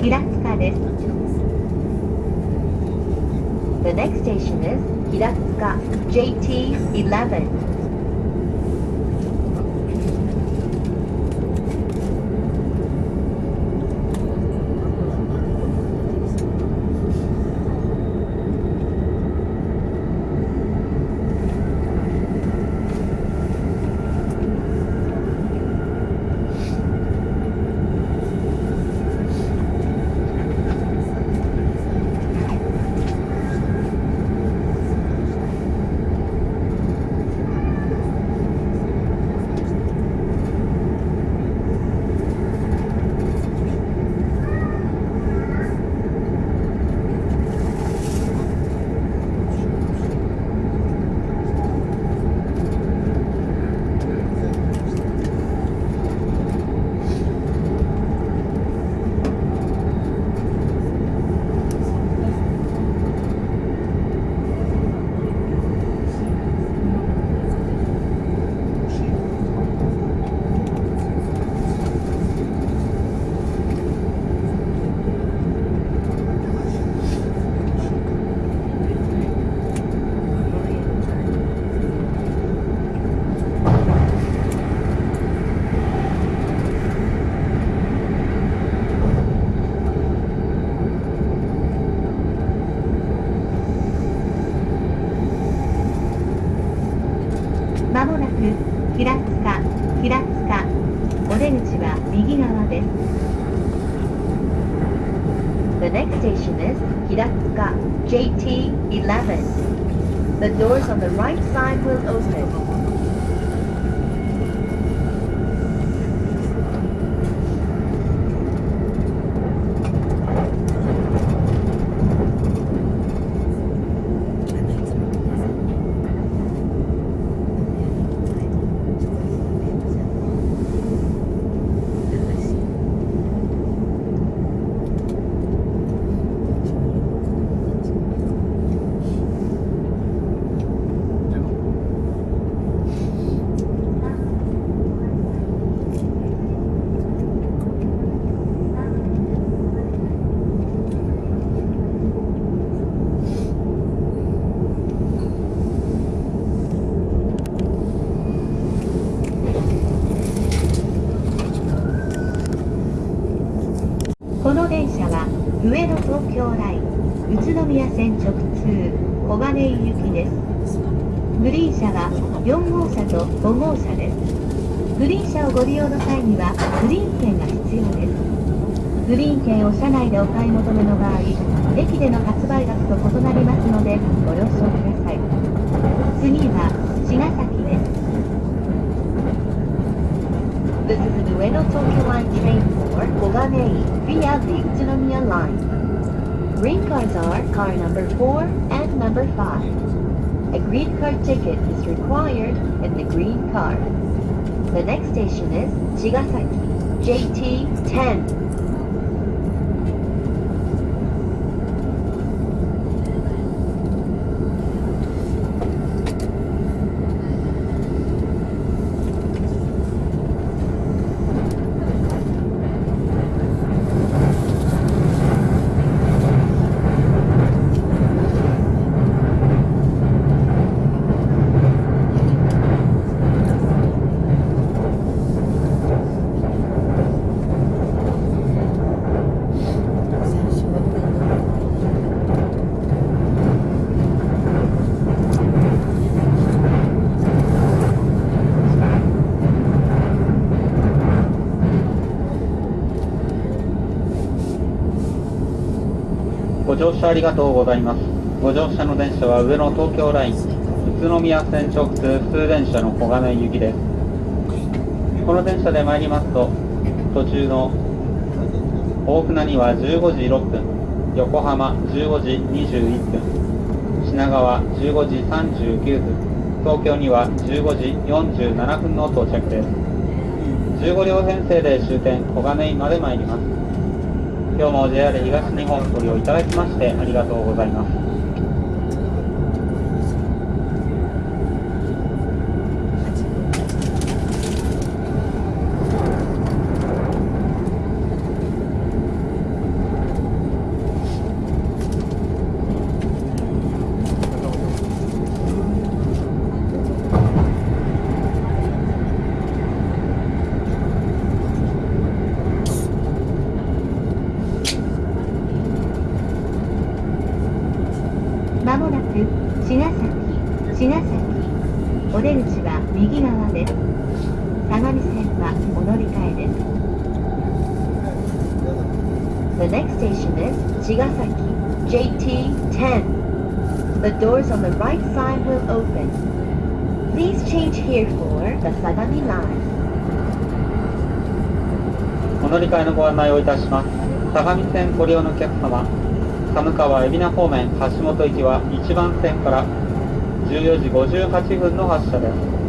平塚です The next station is 平塚 JT11 まもなく平塚平塚お出口は右側です The next station is 平塚 JT11 The doors on the right side will open この電車は上野東京ライン宇都宮線直通小金井行きです。グリーン車は4号車と5号車です。グリーン車をご利用の際にはグリーン券が必要です。グリーン券を車内でお買い求めの場合駅での発売額と異なりますのでご了承ください。次は茅ヶ崎 via the Utsunomiya line. Green cars are car number 4 and number 5. A green card ticket is required in the green car. The next station is Chigasaki, JT10. ご乗車ありがとうございます。ご乗車の電車は上野東京ライン、宇都宮線直通普通電車の小金井行きです。この電車で参りますと、途中の大船には15時6分、横浜15時21分、品川15時39分、東京には15時47分の到着です。15両編成で終点小金井まで参ります。今日も JR 東日本ご利用いただきましてありがとうございます。茅ヶ崎茅ヶ崎お出口は右側です相模線はお乗り換えです The next station is Chigasaki JT10 The doors on the right side will open Please change here for the Sagami line お乗り換えのご案内をいたします相模線ご利用のお客様寒川海老名方面橋本行きは1番線から14時58分の発車です。